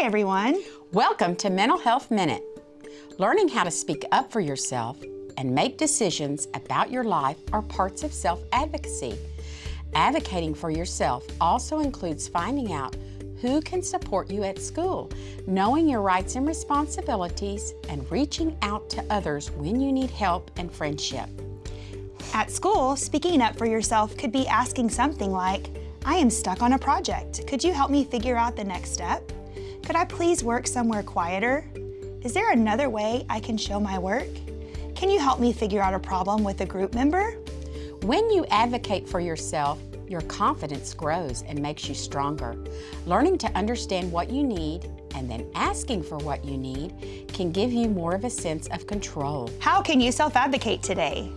Hi, everyone. Welcome to Mental Health Minute. Learning how to speak up for yourself and make decisions about your life are parts of self-advocacy. Advocating for yourself also includes finding out who can support you at school, knowing your rights and responsibilities, and reaching out to others when you need help and friendship. At school, speaking up for yourself could be asking something like, I am stuck on a project. Could you help me figure out the next step? Could I please work somewhere quieter? Is there another way I can show my work? Can you help me figure out a problem with a group member? When you advocate for yourself, your confidence grows and makes you stronger. Learning to understand what you need and then asking for what you need can give you more of a sense of control. How can you self-advocate today?